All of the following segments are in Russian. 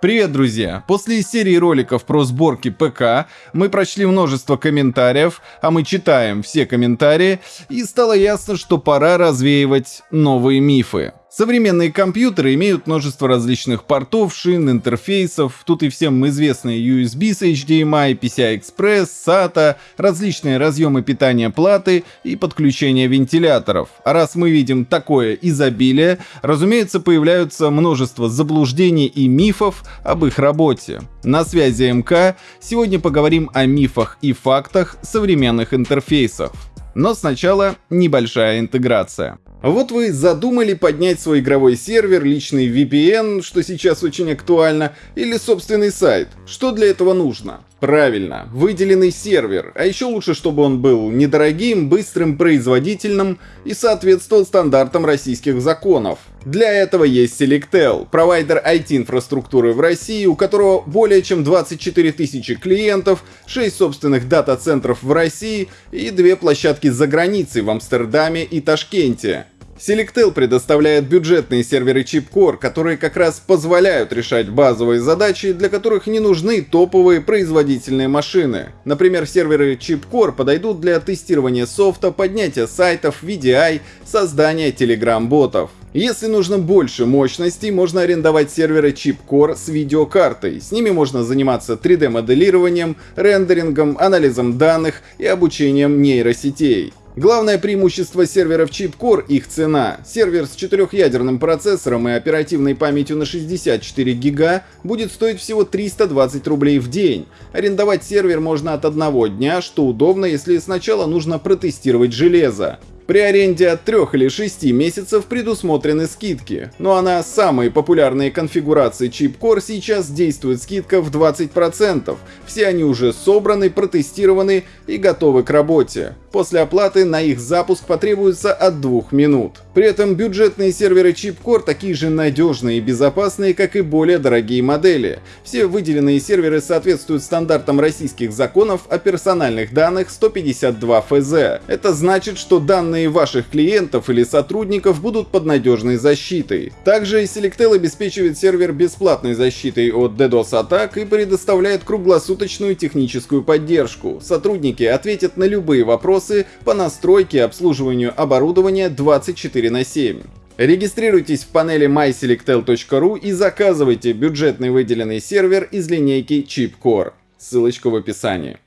Привет, друзья! После серии роликов про сборки ПК мы прочли множество комментариев, а мы читаем все комментарии, и стало ясно, что пора развеивать новые мифы. Современные компьютеры имеют множество различных портов, шин, интерфейсов, тут и всем известные USB с HDMI, PCI-Express, SATA, различные разъемы питания платы и подключение вентиляторов. А раз мы видим такое изобилие, разумеется, появляются множество заблуждений и мифов об их работе. На связи МК, сегодня поговорим о мифах и фактах современных интерфейсов. Но сначала небольшая интеграция. Вот вы задумали поднять свой игровой сервер, личный VPN, что сейчас очень актуально, или собственный сайт. Что для этого нужно? Правильно, выделенный сервер, а еще лучше, чтобы он был недорогим, быстрым, производительным и соответствовал стандартам российских законов. Для этого есть Selectel, провайдер IT-инфраструктуры в России, у которого более чем 24 тысячи клиентов, 6 собственных дата-центров в России и две площадки за границей в Амстердаме и Ташкенте. Selectel предоставляет бюджетные серверы Chipcore, которые как раз позволяют решать базовые задачи, для которых не нужны топовые производительные машины. Например, серверы Chipcore подойдут для тестирования софта, поднятия сайтов, VDI, создания Telegram-ботов. Если нужно больше мощностей, можно арендовать серверы Chipcore с видеокартой. С ними можно заниматься 3D-моделированием, рендерингом, анализом данных и обучением нейросетей. Главное преимущество серверов Chipcore — их цена. Сервер с четырехъядерным процессором и оперативной памятью на 64 гига будет стоить всего 320 рублей в день. Арендовать сервер можно от одного дня, что удобно, если сначала нужно протестировать железо. При аренде от 3 или 6 месяцев предусмотрены скидки, но ну на самые популярные конфигурации Chipcore сейчас действует скидка в 20%. Все они уже собраны, протестированы и готовы к работе. После оплаты на их запуск потребуется от 2 минут. При этом бюджетные серверы Chipcore такие же надежные и безопасные, как и более дорогие модели. Все выделенные серверы соответствуют стандартам российских законов о персональных данных 152 ФЗ. Это значит, что данные данные ваших клиентов или сотрудников будут под надежной защитой. Также Selectel обеспечивает сервер бесплатной защитой от DDoS-атак и предоставляет круглосуточную техническую поддержку. Сотрудники ответят на любые вопросы по настройке и обслуживанию оборудования 24 на 7. Регистрируйтесь в панели myselectel.ru и заказывайте бюджетный выделенный сервер из линейки ChipCore. Ссылочка в описании.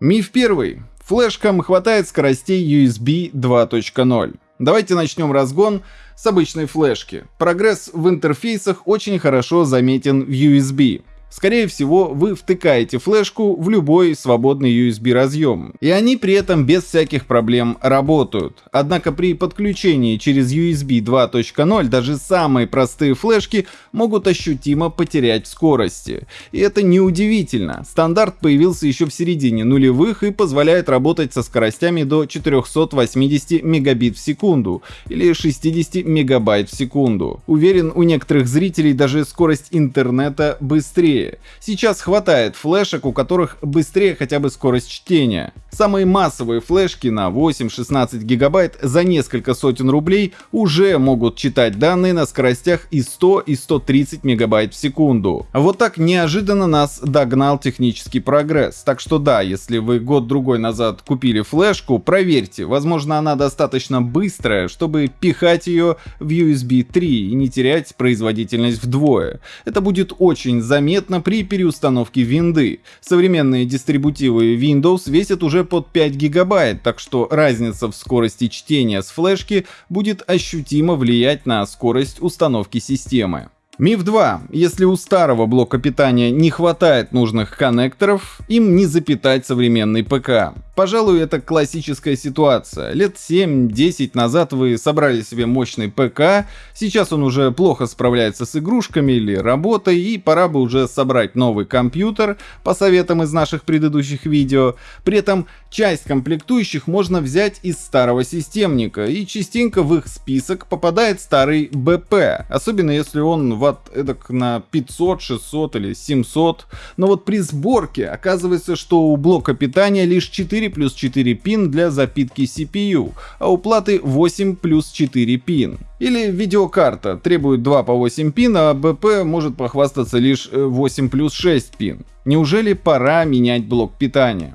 Миф первый. Флешкам хватает скоростей USB 2.0. Давайте начнем разгон с обычной флешки. Прогресс в интерфейсах очень хорошо заметен в USB. Скорее всего, вы втыкаете флешку в любой свободный USB разъем, и они при этом без всяких проблем работают. Однако при подключении через USB 2.0 даже самые простые флешки могут ощутимо потерять в скорости. И это неудивительно. Стандарт появился еще в середине нулевых и позволяет работать со скоростями до 480 мегабит в секунду или 60 мегабайт в секунду. Уверен, у некоторых зрителей даже скорость интернета быстрее быстрее. Сейчас хватает флешек, у которых быстрее хотя бы скорость чтения. Самые массовые флешки на 8-16 гигабайт за несколько сотен рублей уже могут читать данные на скоростях и 100 и 130 мегабайт в секунду. Вот так неожиданно нас догнал технический прогресс. Так что да, если вы год-другой назад купили флешку, проверьте, возможно она достаточно быстрая, чтобы пихать ее в USB 3 и не терять производительность вдвое. Это будет очень заметно заметно при переустановке винды. Современные дистрибутивы Windows весят уже под 5 гигабайт, так что разница в скорости чтения с флешки будет ощутимо влиять на скорость установки системы. Миф 2. Если у старого блока питания не хватает нужных коннекторов, им не запитать современный ПК. Пожалуй, это классическая ситуация. Лет 7-10 назад вы собрали себе мощный ПК, сейчас он уже плохо справляется с игрушками или работой, и пора бы уже собрать новый компьютер, по советам из наших предыдущих видео. При этом часть комплектующих можно взять из старого системника, и частенько в их список попадает старый БП, особенно если он ватт эдак на 500, 600 или 700. Но вот при сборке оказывается, что у блока питания лишь 4 4 плюс 4 пин для запитки CPU, а у платы 8 плюс 4 пин. Или видеокарта требует 2 по 8 пин, а БП может похвастаться лишь 8 плюс 6 пин. Неужели пора менять блок питания?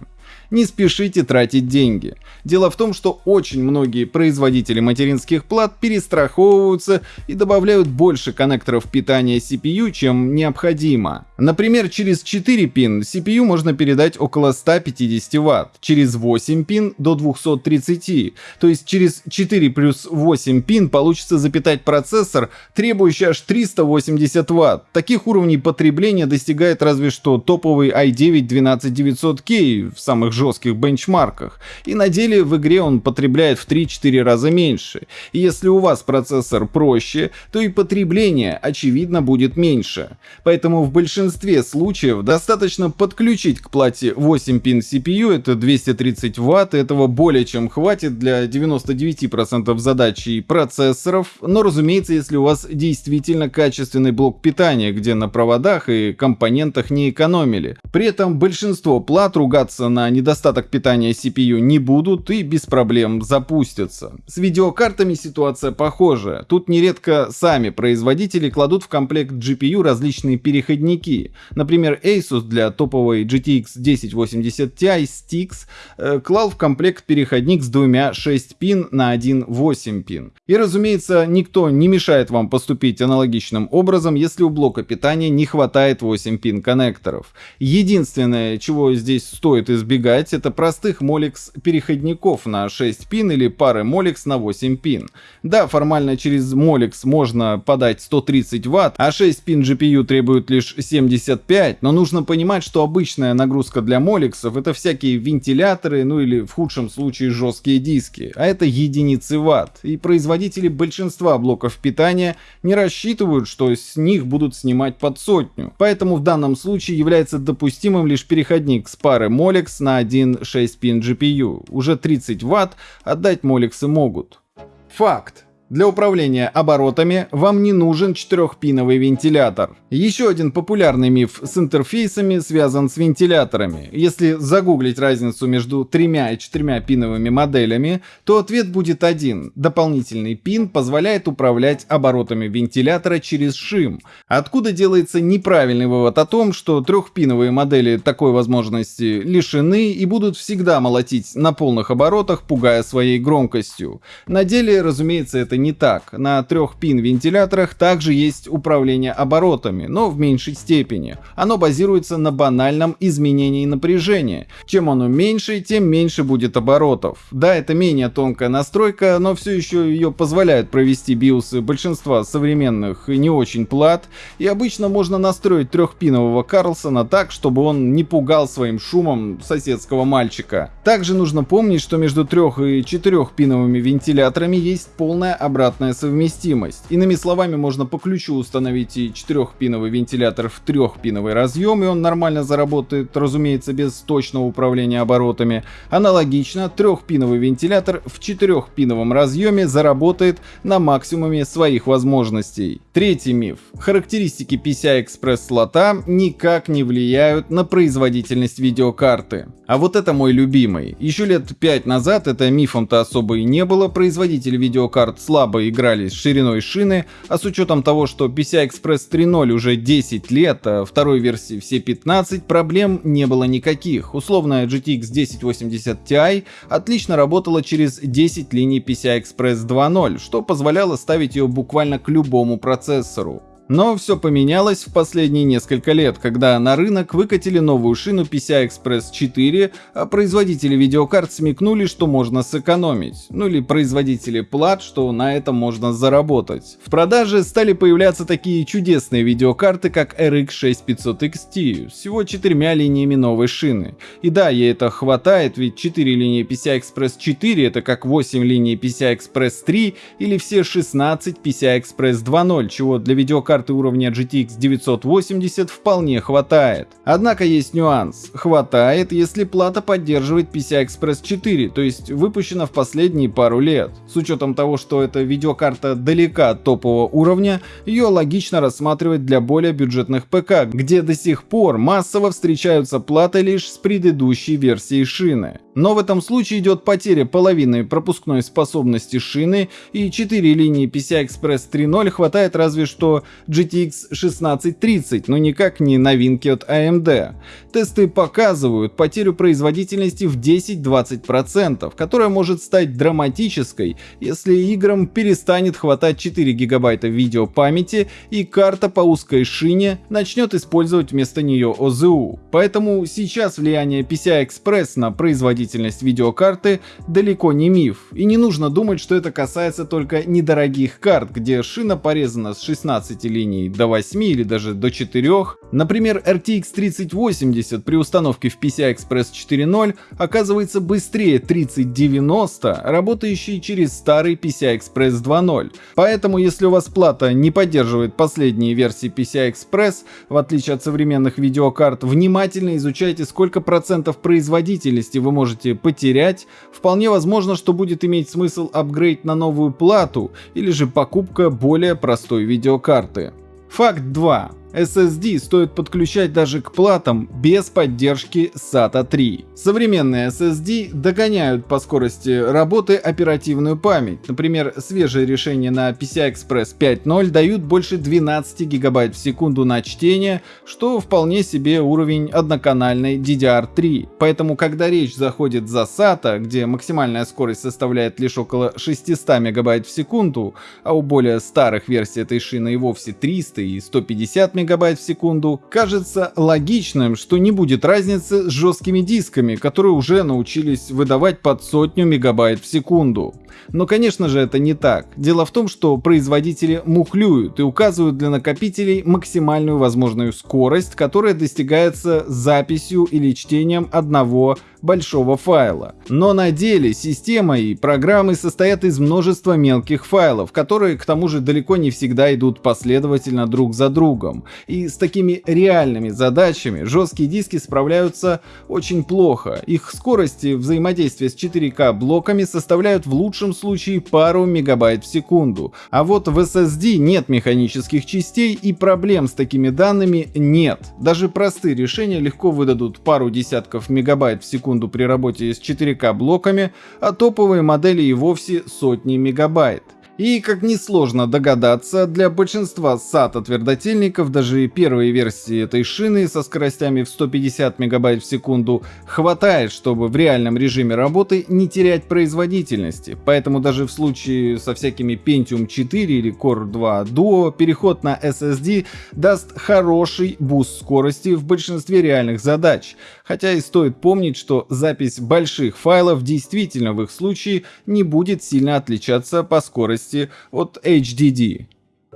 не спешите тратить деньги. Дело в том, что очень многие производители материнских плат перестраховываются и добавляют больше коннекторов питания CPU, чем необходимо. Например, через 4 пин CPU можно передать около 150 Вт, через 8 пин до 230, то есть через 4 плюс 8 пин получится запитать процессор, требующий аж 380 Вт. Таких уровней потребления достигает разве что топовый i9 12900K в самых жестких бенчмарках, и на деле в игре он потребляет в 3-4 раза меньше. И если у вас процессор проще, то и потребление очевидно будет меньше. Поэтому в большинстве случаев достаточно подключить к плате 8 пин CPU, это 230 Вт, этого более чем хватит для 99% задач и процессоров, но разумеется, если у вас действительно качественный блок питания, где на проводах и компонентах не экономили. При этом большинство плат ругаться на недостаток питания CPU не будут и без проблем запустятся. С видеокартами ситуация похожая. Тут нередко сами производители кладут в комплект GPU различные переходники. Например, Asus для топовой GTX 1080 Ti Stix э, клал в комплект переходник с двумя 6 пин на один 8 пин. И разумеется, никто не мешает вам поступить аналогичным образом, если у блока питания не хватает 8 пин коннекторов. Единственное, чего здесь стоит избегать, это простых Molex переходников на 6 пин или пары Molex на 8 пин. Да, формально через Molex можно подать 130 Вт, а 6 пин GPU требует лишь 75, но нужно понимать, что обычная нагрузка для Molex это всякие вентиляторы, ну или в худшем случае жесткие диски, а это единицы Вт. И производители большинства блоков питания не рассчитывают, что с них будут снимать под сотню. Поэтому в данном случае является допустимым лишь переходник с пары Molex на один 6-пин GPU. Уже 30 Вт отдать моликсы могут. Факт. Для управления оборотами вам не нужен четырехпиновый вентилятор. Еще один популярный миф с интерфейсами связан с вентиляторами. Если загуглить разницу между тремя и четырьмя пиновыми моделями, то ответ будет один. Дополнительный пин позволяет управлять оборотами вентилятора через шим. Откуда делается неправильный вывод о том, что трехпиновые модели такой возможности лишены и будут всегда молотить на полных оборотах, пугая своей громкостью. На деле, разумеется, это не так. На трех пин вентиляторах также есть управление оборотами, но в меньшей степени. Оно базируется на банальном изменении напряжения. Чем оно меньше, тем меньше будет оборотов. Да, это менее тонкая настройка, но все еще ее позволяют провести биосы большинства современных и не очень плат, и обычно можно настроить трехпинового Карлсона так, чтобы он не пугал своим шумом соседского мальчика. Также нужно помнить, что между трех и четырехпиновыми вентиляторами есть полная обратная совместимость. Иными словами, можно по ключу установить и четырехпиновый вентилятор в трехпиновый разъем, и он нормально заработает, разумеется, без точного управления оборотами. Аналогично, трехпиновый вентилятор в четырехпиновом разъеме заработает на максимуме своих возможностей. Третий миф. Характеристики PCI-Express слота никак не влияют на производительность видеокарты. А вот это мой любимый. Еще лет 5 назад это мифом-то особо и не было, производители видеокарт слабо играли с шириной шины, а с учетом того, что PCI Express 3.0 уже 10 лет, а второй версии все 15, проблем не было никаких. Условная GTX 1080 Ti отлично работала через 10 линий PCI Express 2.0, что позволяло ставить ее буквально к любому процессору. Но все поменялось в последние несколько лет, когда на рынок выкатили новую шину PCI Express 4, а производители видеокарт смекнули, что можно сэкономить. Ну или производители плат, что на этом можно заработать. В продаже стали появляться такие чудесные видеокарты, как RX 6500 XT, всего четырьмя линиями новой шины. И да, ей это хватает, ведь 4 линии PCI Express 4 это как 8 линий PCI Express 3 или все 16 PCI Express 2.0, чего для видеокарт карты уровня GTX 980 вполне хватает. Однако есть нюанс. Хватает, если плата поддерживает PCI Express 4, то есть выпущена в последние пару лет. С учетом того, что эта видеокарта далека от топового уровня, ее логично рассматривать для более бюджетных ПК, где до сих пор массово встречаются платы лишь с предыдущей версией шины. Но в этом случае идет потеря половины пропускной способности шины и 4 линии PCI-Express 3.0 хватает разве что GTX 1630, но никак не новинки от AMD. Тесты показывают потерю производительности в 10-20%, которая может стать драматической, если играм перестанет хватать 4 гигабайта видеопамяти и карта по узкой шине начнет использовать вместо нее OZU. Поэтому сейчас влияние PCI-Express на производительность производительность видеокарты далеко не миф, и не нужно думать, что это касается только недорогих карт, где шина порезана с 16 линий до 8 или даже до 4. Например, RTX 3080 при установке в PCI Express 4.0 оказывается быстрее 3090, работающей через старый PCI Express 2.0. Поэтому, если у вас плата не поддерживает последние версии PCI Express, в отличие от современных видеокарт, внимательно изучайте, сколько процентов производительности вы можете можете потерять, вполне возможно, что будет иметь смысл апгрейд на новую плату или же покупка более простой видеокарты. Факт 2. SSD стоит подключать даже к платам без поддержки SATA 3. Современные SSD догоняют по скорости работы оперативную память. Например, свежие решения на PCI Express 5.0 дают больше 12 гигабайт в секунду на чтение, что вполне себе уровень одноканальной DDR3. Поэтому, когда речь заходит за SATA, где максимальная скорость составляет лишь около 600 мегабайт в секунду, а у более старых версий этой шины и вовсе 300 и 150 мегабайт в секунду, кажется логичным, что не будет разницы с жесткими дисками, которые уже научились выдавать под сотню мегабайт в секунду. Но конечно же это не так. Дело в том, что производители мухлюют и указывают для накопителей максимальную возможную скорость, которая достигается записью или чтением одного большого файла. Но на деле система и программы состоят из множества мелких файлов, которые к тому же далеко не всегда идут последовательно друг за другом. И с такими реальными задачами жесткие диски справляются очень плохо. Их скорости взаимодействия с 4К блоками составляют в лучшем случае пару мегабайт в секунду. А вот в SSD нет механических частей и проблем с такими данными нет. Даже простые решения легко выдадут пару десятков мегабайт в секунду при работе с 4К блоками, а топовые модели и вовсе сотни мегабайт. И, как несложно догадаться, для большинства SATA твердотельников даже первой версии этой шины со скоростями в 150 мегабайт в секунду хватает, чтобы в реальном режиме работы не терять производительности. Поэтому даже в случае со всякими Pentium 4 или Core 2 Duo переход на SSD даст хороший буст скорости в большинстве реальных задач. Хотя и стоит помнить, что запись больших файлов действительно в их случае не будет сильно отличаться по скорости скорости от HDD.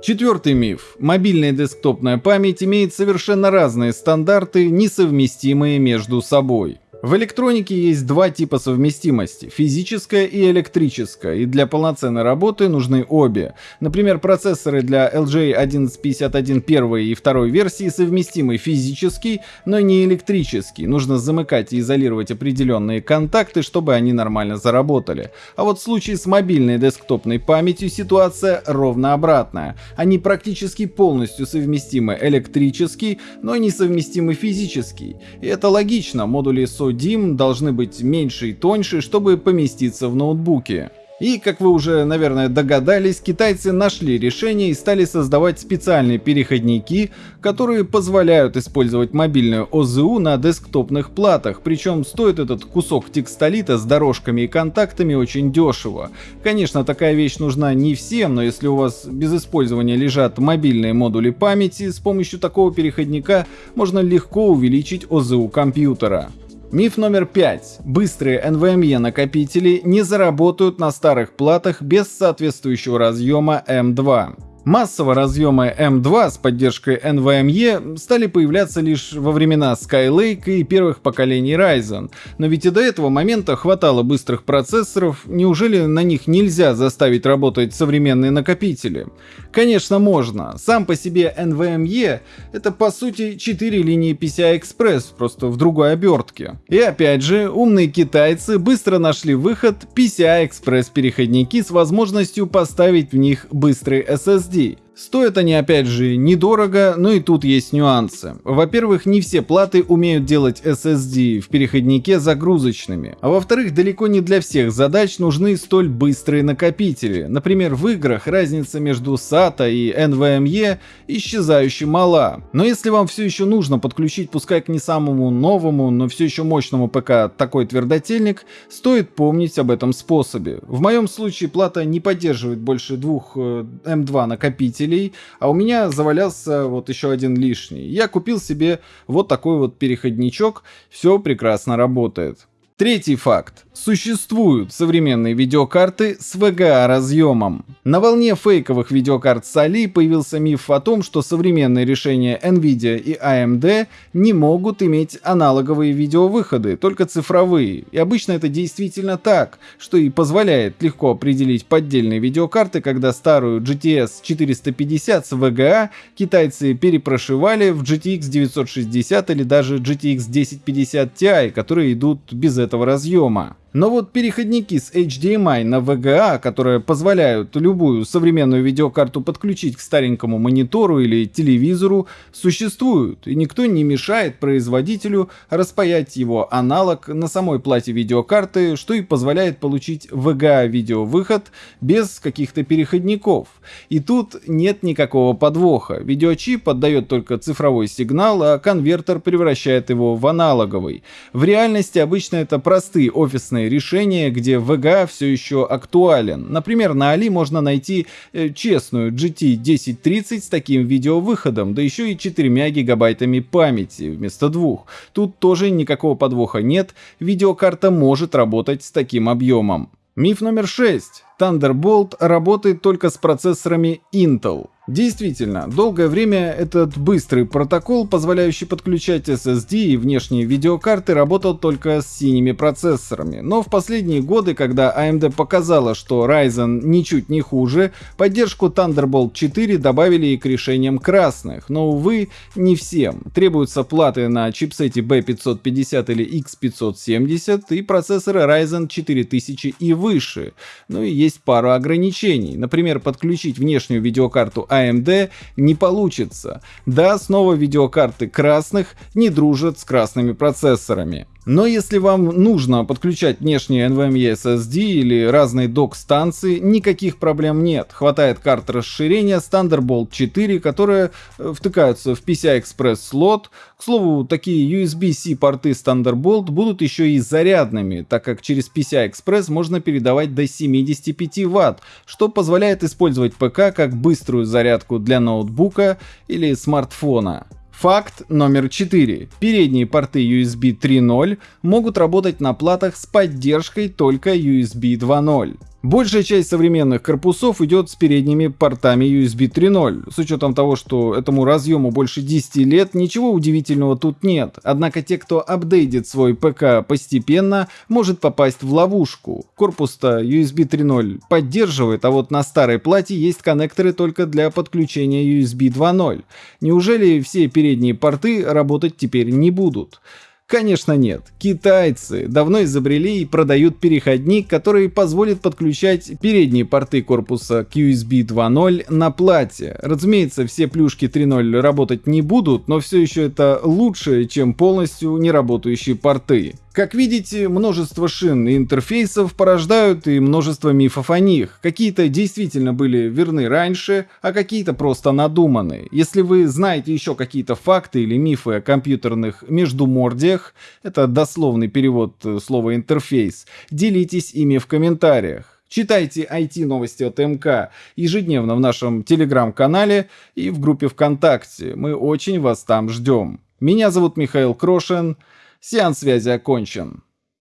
Четвертый миф. Мобильная десктопная память имеет совершенно разные стандарты, несовместимые между собой. В электронике есть два типа совместимости – физическая и электрическая, и для полноценной работы нужны обе. Например, процессоры для LG 1151 первой и второй версии совместимы физически, но не электрически. Нужно замыкать и изолировать определенные контакты, чтобы они нормально заработали. А вот в случае с мобильной десктопной памятью ситуация ровно обратная. Они практически полностью совместимы электрически, но не совместимы физически. И это логично, модули SO DIM должны быть меньше и тоньше, чтобы поместиться в ноутбуке. И, как вы уже, наверное, догадались, китайцы нашли решение и стали создавать специальные переходники, которые позволяют использовать мобильную ОЗУ на десктопных платах, причем стоит этот кусок текстолита с дорожками и контактами очень дешево. Конечно, такая вещь нужна не всем, но если у вас без использования лежат мобильные модули памяти, с помощью такого переходника можно легко увеличить ОЗУ компьютера. Миф номер пять. Быстрые NVMe накопители не заработают на старых платах без соответствующего разъема M2. Массово разъемы M2 с поддержкой NVMe стали появляться лишь во времена Skylake и первых поколений Ryzen, но ведь и до этого момента хватало быстрых процессоров, неужели на них нельзя заставить работать современные накопители? Конечно можно, сам по себе NVMe это по сути 4 линии PCI Express, просто в другой обертке. И опять же, умные китайцы быстро нашли выход PCI Express переходники с возможностью поставить в них быстрый SSD. Подожди, Стоят они опять же недорого, но и тут есть нюансы. Во-первых, не все платы умеют делать SSD в переходнике загрузочными, а во-вторых, далеко не для всех задач нужны столь быстрые накопители. Например, в играх разница между SATA и NVMe исчезающе мала. Но если вам все еще нужно подключить, пускай к не самому новому, но все еще мощному ПК такой твердотельник, стоит помнить об этом способе. В моем случае плата не поддерживает больше двух M2 э, накопителей, усилителей, а у меня завалялся вот еще один лишний. Я купил себе вот такой вот переходничок, все прекрасно работает. Третий факт. Существуют современные видеокарты с VGA разъемом. На волне фейковых видеокарт с Али появился миф о том, что современные решения Nvidia и AMD не могут иметь аналоговые видеовыходы, только цифровые. И обычно это действительно так, что и позволяет легко определить поддельные видеокарты, когда старую GTS 450 с VGA китайцы перепрошивали в GTX 960 или даже GTX 1050 Ti, которые идут без этого разъема. Но вот переходники с HDMI на VGA, которые позволяют любую современную видеокарту подключить к старенькому монитору или телевизору, существуют, и никто не мешает производителю распаять его аналог на самой плате видеокарты, что и позволяет получить VGA видеовыход без каких-то переходников. И тут нет никакого подвоха. Видеочип отдает только цифровой сигнал, а конвертер превращает его в аналоговый. В реальности обычно это простые офисные решение, где VGA все еще актуален. Например, на Али можно найти э, честную GT 1030 с таким видеовыходом, да еще и 4 гигабайтами памяти вместо двух. Тут тоже никакого подвоха нет, видеокарта может работать с таким объемом. Миф номер 6. Thunderbolt работает только с процессорами Intel. Действительно, долгое время этот быстрый протокол, позволяющий подключать SSD и внешние видеокарты, работал только с синими процессорами. Но в последние годы, когда AMD показала, что Ryzen ничуть не хуже, поддержку Thunderbolt 4 добавили и к решениям красных. Но, увы, не всем. Требуются платы на чипсете B550 или X570 и процессоры Ryzen 4000 и выше. Ну и есть пару ограничений. Например, подключить внешнюю видеокарту AMD не получится. Да, снова видеокарты красных не дружат с красными процессорами. Но если вам нужно подключать внешние NVMe SSD или разные док-станции, никаких проблем нет. Хватает карт расширения Thunderbolt 4, которые э, втыкаются в PCI-Express слот. К слову, такие USB-C порты Thunderbolt будут еще и зарядными, так как через PCI-Express можно передавать до 75 Вт, что позволяет использовать ПК как быструю зарядку для ноутбука или смартфона. Факт номер 4. Передние порты USB 3.0 могут работать на платах с поддержкой только USB 2.0. Большая часть современных корпусов идет с передними портами USB 3.0. С учетом того, что этому разъему больше 10 лет, ничего удивительного тут нет. Однако те, кто апдейтит свой ПК постепенно, может попасть в ловушку. Корпус-то USB 3.0 поддерживает, а вот на старой плате есть коннекторы только для подключения USB 2.0. Неужели все передние порты работать теперь не будут? Конечно нет. Китайцы давно изобрели и продают переходник, который позволит подключать передние порты корпуса к USB 2.0 на плате. Разумеется, все плюшки 3.0 работать не будут, но все еще это лучше, чем полностью неработающие порты. Как видите, множество шин и интерфейсов порождают и множество мифов о них. Какие-то действительно были верны раньше, а какие-то просто надуманы. Если вы знаете еще какие-то факты или мифы о компьютерных междумордиях, это дословный перевод э, слова интерфейс, делитесь ими в комментариях. Читайте IT-новости от МК ежедневно в нашем телеграм-канале и в группе ВКонтакте. Мы очень вас там ждем. Меня зовут Михаил Крошин. Сеанс связи окончен.